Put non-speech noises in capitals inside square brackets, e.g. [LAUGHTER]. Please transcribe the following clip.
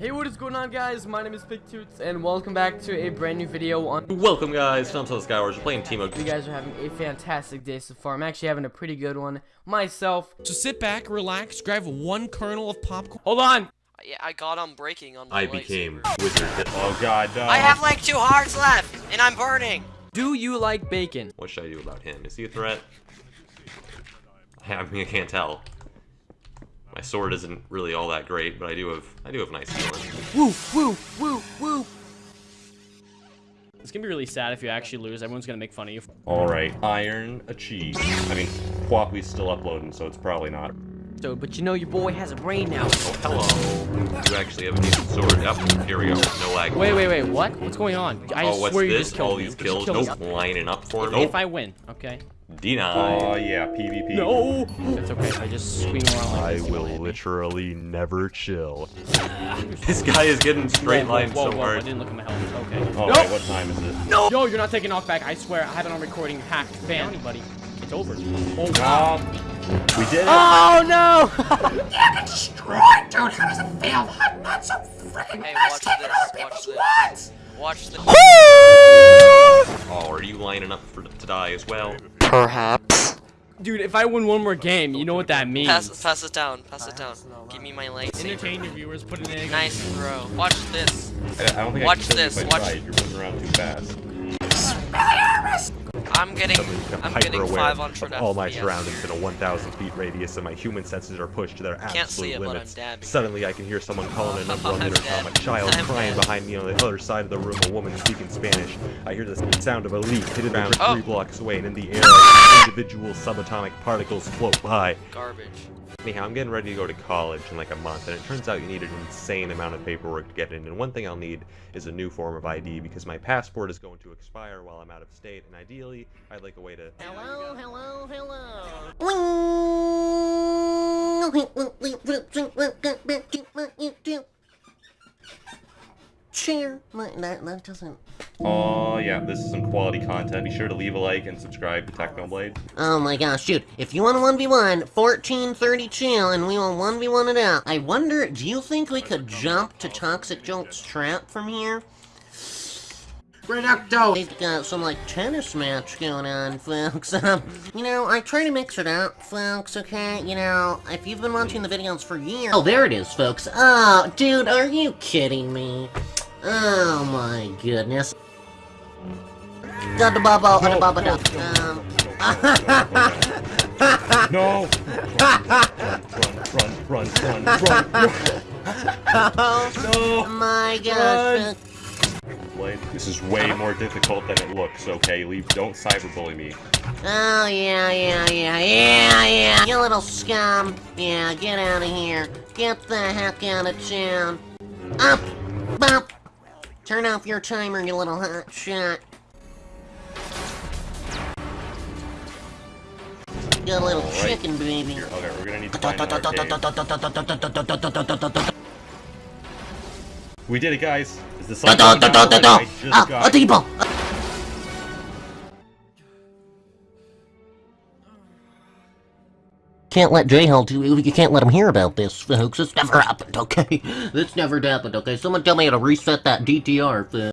Hey, what is going on, guys? My name is Big Toots, and welcome back to a brand new video on. Welcome, guys. Tom Tell Skywars. We're playing Teemo. You guys are having a fantastic day so far. I'm actually having a pretty good one myself. So sit back, relax, grab one kernel of popcorn. Hold on. Uh, yeah, I got on breaking on my I lightsaber. became wizard. Oh God, no. I have like two hearts left, and I'm burning. Do you like bacon? What should I do about him? Is he a threat? [LAUGHS] I mean, I can't tell. My sword isn't really all that great, but I do have I do have nice healing. Woo, woo, woo, woo. It's gonna be really sad if you actually lose. Everyone's gonna make fun of you. All right, iron achieved. I mean, Quappy's still uploading, so it's probably not. So, but you know your boy has a brain now. Oh, hello. You actually have a decent sword. Yep. Here we go. No lag. Wait, wait, wait. What? What's going on? I oh, what's swear you this? just killed All me. these Just kills. kill me. Nope. Lining up for If, me. if I win, okay. Deny. Oh yeah, PvP. No. That's okay. I just swing around like I this, you will won't me. literally never chill. [LAUGHS] This guy is getting straight Whoa, line whoa, so whoa, whoa, I didn't look at my helmet. Okay. Oh wait, what time is it? No! Yo, you're not taking off back. I swear. I have it on recording. Hacked. Ban anybody. It's over. Oh wow. Um, we did it. Oh no! [LAUGHS] Yeah, destroyed, dude. How does it feel? I'm not so freaking hey, watch this. Watch this. Watch this. Oh, are you lining up for to die as well? Perhaps. Dude, if I win one more game, you know what that means. Pass, pass it down. Pass it down. Give me my lightsaber. Entertain your viewers. Put an egg. Nice throw. Watch this. I I don't think Watch I can kill you this, if I watch- tried. You're moving around too fast. I'm getting. I'm getting Hyper-aware 500 of all my FPS. surroundings in a 1,000 feet radius, and my human senses are pushed to their absolute it, limits. Suddenly, I can hear someone calling a number [LAUGHS] on the I'm intercom, a child I'm crying dead. behind me on the other side of the room, a woman speaking Spanish. I hear the sound of a leaf hitting the ground Oh. three blocks away, and in the air, I individual subatomic particles float by. Garbage. Anyhow, I'm getting ready to go to college in like a month, and it turns out you need an insane amount of paperwork to get in. And one thing I'll need is a new form of ID because my passport is going to expire while I'm out of state, and ideally, I'd like a way to. Hello, hello, hello. Share. That, that doesn't. Oh yeah, this is some quality content. Be sure to leave a like and subscribe to Technoblade. Oh my gosh, dude. If you want a 1v1, 1432, and we will 1v1 it out. I wonder, do you think we could jump to Toxic Jolt's trap from here? Reducto! They've got some, like, tennis match going on, folks. [LAUGHS] Um, you know, I try to mix it up, folks, okay? You know, if you've been watching the videos for years... Oh, there it is, folks. Oh, dude, are you kidding me? Oh my goodness. Da da ba ba da ba ba da. Um, [LAUGHS] [LAUGHS] No! Run, run, run, run, run, run, oh my gosh. Blade. This is way more difficult than it looks. Okay, leave. Don't cyberbully me. Oh yeah, yeah, yeah, yeah, yeah. You little scum. Yeah, get out of here. Get the heck out of town. Up, up. Turn off your timer, you little hot shot. You little Alright. chicken baby. Here, okay, we're gonna need to find an arcade. We did it, guys. Is the sun going down already? I just Ah, a got depot. Can't let J-Hell do you can't let him hear about this, folks. It's never happened, okay? [LAUGHS] It's never happened, okay? Someone tell me how to reset that DTR, folks.